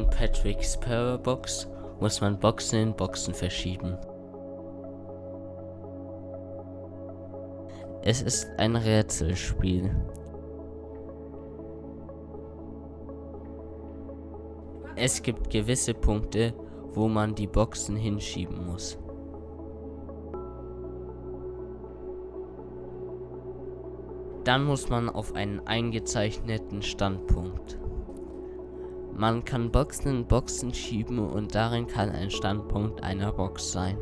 In Patrick's Power Box muss man Boxen in Boxen verschieben. Es ist ein Rätselspiel. Es gibt gewisse Punkte, wo man die Boxen hinschieben muss. Dann muss man auf einen eingezeichneten Standpunkt. Man kann Boxen in Boxen schieben und darin kann ein Standpunkt einer Box sein.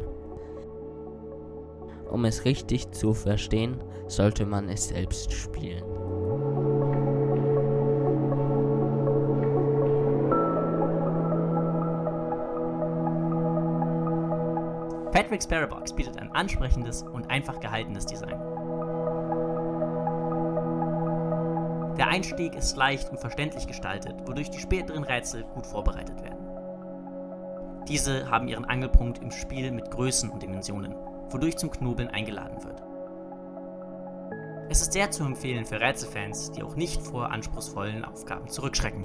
Um es richtig zu verstehen, sollte man es selbst spielen. Patrick's Parabox bietet ein ansprechendes und einfach gehaltenes Design. Der Einstieg ist leicht und verständlich gestaltet, wodurch die späteren Rätsel gut vorbereitet werden. Diese haben ihren Angelpunkt im Spiel mit Größen und Dimensionen, wodurch zum Knobeln eingeladen wird. Es ist sehr zu empfehlen für Rätselfans, die auch nicht vor anspruchsvollen Aufgaben zurückschrecken.